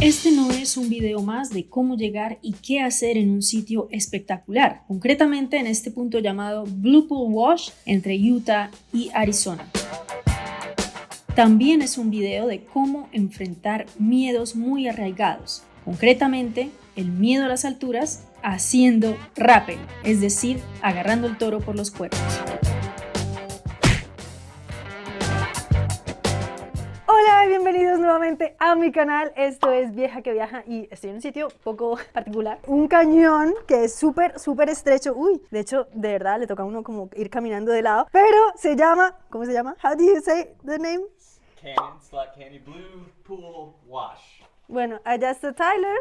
Este no es un video más de cómo llegar y qué hacer en un sitio espectacular, concretamente en este punto llamado Blue Pool Wash entre Utah y Arizona. También es un video de cómo enfrentar miedos muy arraigados, concretamente el miedo a las alturas haciendo rappel, es decir, agarrando el toro por los cuernos. Bienvenidos nuevamente a mi canal. Esto es Vieja que Viaja y estoy en un sitio poco particular. Un cañón que es súper, súper estrecho. Uy, de hecho, de verdad, le toca a uno como ir caminando de lado. Pero se llama, ¿cómo se llama? How do you say the name? Canyon, Slot Canyon, Blue Pool Wash. Bueno, allá está Tyler.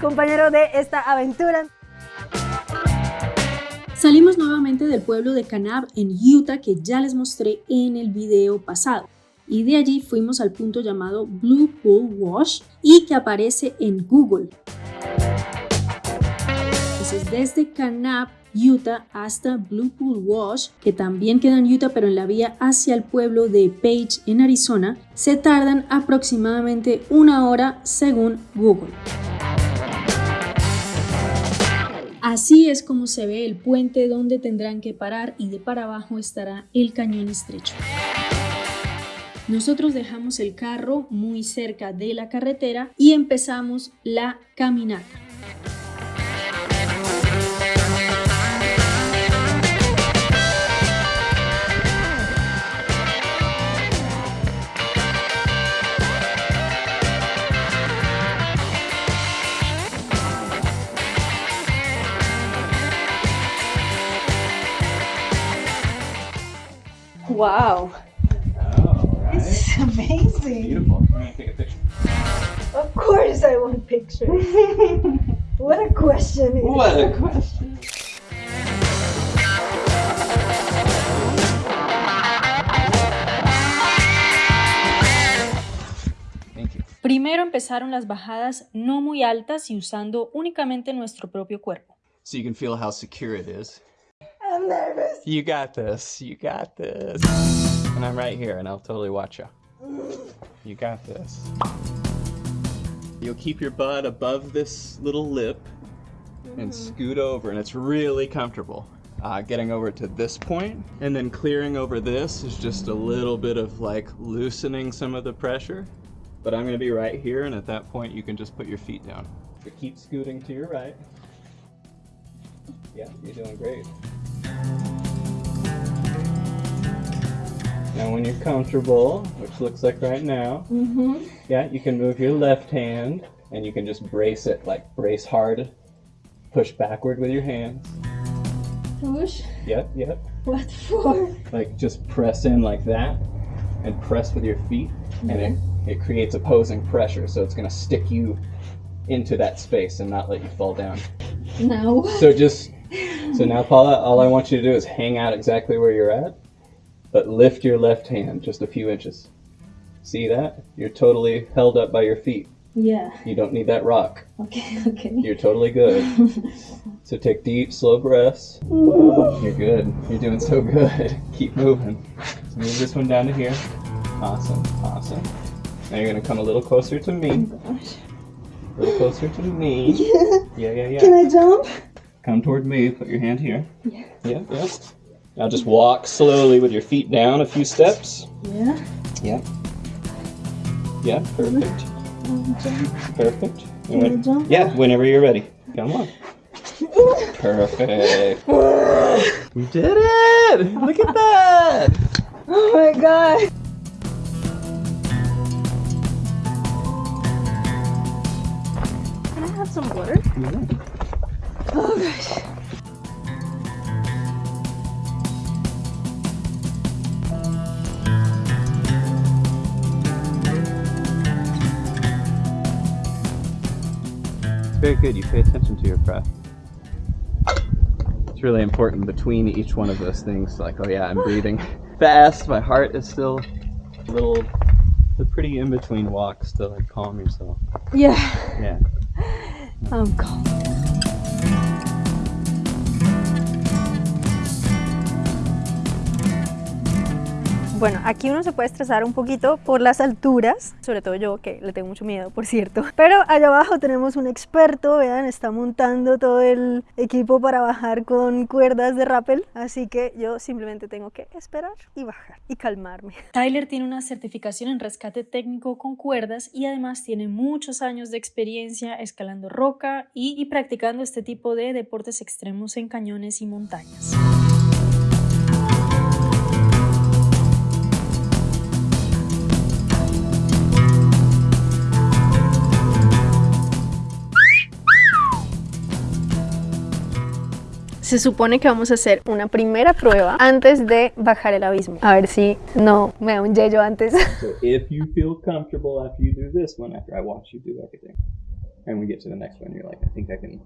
Compañero de esta aventura. Salimos nuevamente del pueblo de Kanab en Utah que ya les mostré en el video pasado y de allí fuimos al punto llamado Blue Pool Wash y que aparece en Google. Entonces desde Kanab, Utah hasta Blue Pool Wash, que también queda en Utah pero en la vía hacia el pueblo de Page en Arizona, se tardan aproximadamente una hora según Google. Así es como se ve el puente donde tendrán que parar y de para abajo estará el cañón estrecho. Nosotros dejamos el carro muy cerca de la carretera y empezamos la caminata. Wow, Oh, right. this is amazing. Beautiful. I'm gonna take a picture. Of course I want pictures. what a question. What a question. Thank you. Primero empezaron las bajadas no muy altas y usando únicamente nuestro propio cuerpo. So you can feel how secure it is. I'm nervous. You got this. You got this. And I'm right here, and I'll totally watch you. You got this. You'll keep your butt above this little lip and scoot over, and it's really comfortable. Uh, getting over to this point and then clearing over this is just a little bit of like loosening some of the pressure. But I'm going to be right here, and at that point, you can just put your feet down. So keep scooting to your right. Yeah, you're doing great. Now, when you're comfortable, which looks like right now, Mm-hmm. yeah, you can move your left hand and you can just brace it, like brace hard, push backward with your hands. Push. Yep, yep. What for? Like just press in like that and press with your feet, and it, it creates opposing pressure, so it's gonna stick you into that space and not let you fall down. No. So just so now, Paula, all I want you to do is hang out exactly where you're at, but lift your left hand just a few inches. See that? You're totally held up by your feet. Yeah. You don't need that rock. Okay. Okay. You're totally good. so take deep, slow breaths. Mm. You're good. You're doing so good. Keep moving. So move this one down to here. Awesome. Awesome. Now you're gonna come a little closer to me. Oh gosh. A little closer to me. Yeah. Yeah, yeah, yeah. Can I jump? Come toward me. Put your hand here. Yeah. Yep, yep. Now just walk slowly with your feet down a few steps. Yeah. Yeah. Yeah, perfect. Jump. Perfect. You Can I jump? Yeah, whenever you're ready. Come on. Perfect. We did it! Look at that! Oh my god. Can I have some water? Oh gosh. Very good. You pay attention to your breath. It's really important between each one of those things. Like, oh yeah, I'm breathing fast. My heart is still a little, a pretty in between walks to like calm yourself. Yeah. Yeah. I'm calm. Bueno, aquí uno se puede estresar un poquito por las alturas, sobre todo yo que le tengo mucho miedo, por cierto. Pero allá abajo tenemos un experto, vean, está montando todo el equipo para bajar con cuerdas de rappel, así que yo simplemente tengo que esperar y bajar y calmarme. Tyler tiene una certificación en rescate técnico con cuerdas y además tiene muchos años de experiencia escalando roca y, y practicando este tipo de deportes extremos en cañones y montañas. Se supone que vamos a hacer una primera prueba antes de bajar el abismo. A ver si no me da un yello antes. So if you feel comfortable after you do this one, after I watch you do everything, and we get to the next one, you're like, I think I can,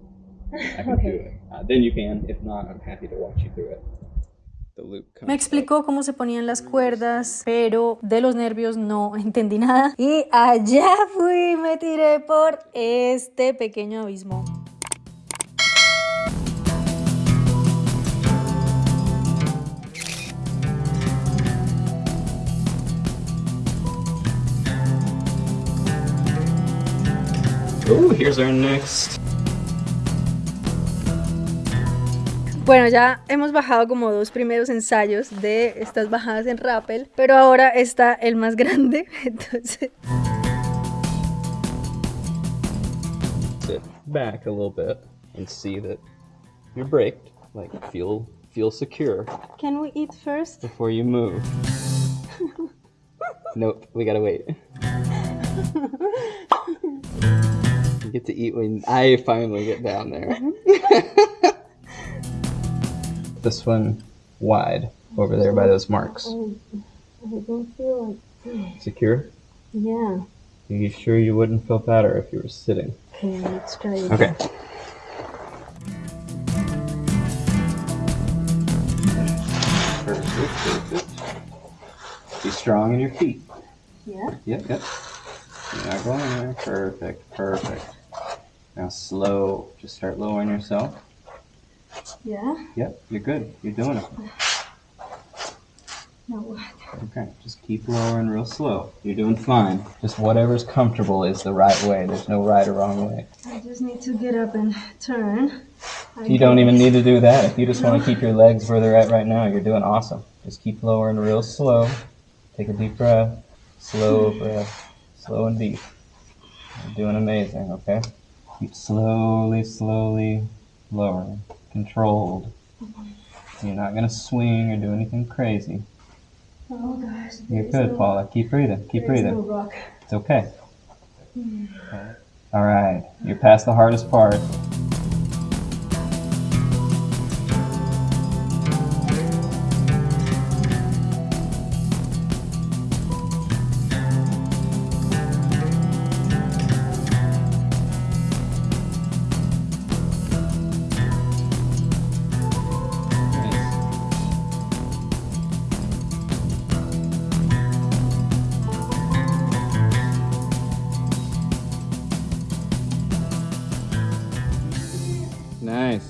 I can do it. Uh, then you can. If not, I'm happy to watch you through it. The loop comes Me explicó cómo se ponían las cuerdas, pero de los nervios no entendí nada. Y allá fui, me tiré por este pequeño abismo. Oh, here's our next. Bueno, ya hemos bajado como dos primeros ensayos de estas bajadas en rappel, pero ahora está el más grande, entonces... Sit back a little bit and see that you're braked. Like feel feel secure Can we eat first? before you move. nope, we gotta wait. you get to eat when I finally get down there. Mm-hmm. this one wide over there by those marks. I don't feel like... Secure? Yeah. Are you sure you wouldn't feel better if you were sitting? Okay, let's try it. Okay. Perfect, perfect. Be strong in your feet. Yeah? Yep, yep. You're not going there. Perfect, perfect. Now slow. Just start lowering yourself. Yeah? Yep, you're good. You're doing it. No, what? Okay, just keep lowering real slow. You're doing fine. Just whatever's comfortable is the right way. There's no right or wrong way. I just need to get up and turn. I You don't even need to do that. If you just want to keep your legs where they're at right now, you're doing awesome. Just keep lowering real slow. Take a deep breath. Slow breath. Slow and deep. You're doing amazing, okay? Keep slowly, slowly lowering. Controlled. You're not going to swing or do anything crazy. Oh gosh. You're good, no- Paula. Keep breathing. Keep breathing. no. It's okay. All right. You're past the hardest part.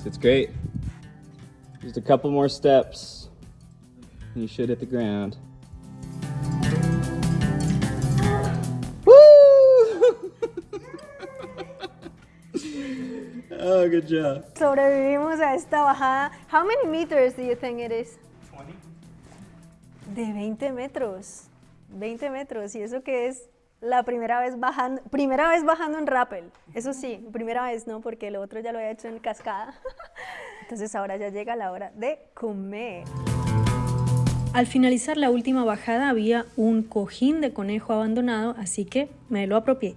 It's great. Just a couple more steps. And you should hit the ground. Woo! oh, good job. Sobrevivimos a esta bajada. How many meters do you think it is? 20. De 20 metros. 20 metros. Y eso que es la primera vez bajando, primera vez bajando en rappel. Eso sí, primera vez no, porque el otro ya lo había hecho en cascada. Entonces ahora ya llega la hora de comer. Al finalizar la última bajada había un cojín de conejo abandonado, así que me lo apropié.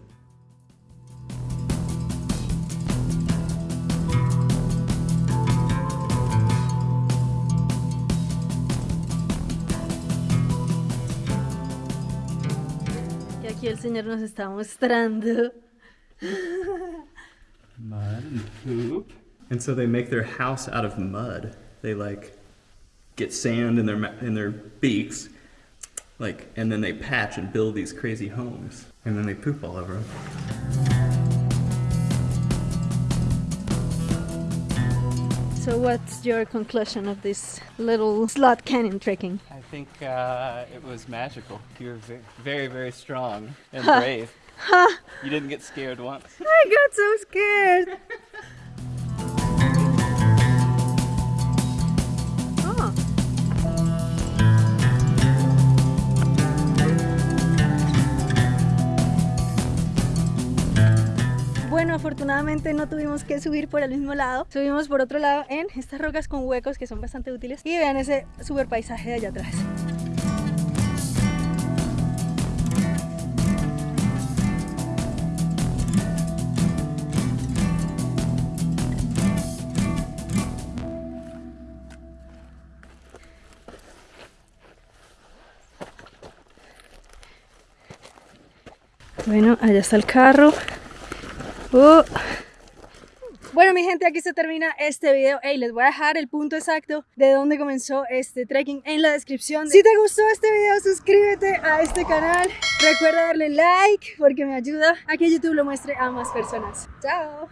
Señor nos está mostrando. Mud and poop. And so they make their house out of mud. They like get sand in their in their beaks, like, and then they patch and build these crazy homes, and then they poop all over them. So what's your conclusion of this little slot canyon trekking? I think uh, it was magical. You were very, very strong and brave. you didn't get scared once. I got so scared. Bueno, afortunadamente no tuvimos que subir por el mismo lado. Subimos por otro lado en estas rocas con huecos que son bastante útiles. Y vean ese super paisaje de allá atrás. Bueno, allá está el carro. Uh. Bueno, mi gente, aquí se termina este video. Hey, les voy a dejar el punto exacto de dónde comenzó este trekking en la descripción. Si te gustó este video, suscríbete a este canal. Recuerda darle like porque me ayuda a que YouTube lo muestre a más personas. Chao.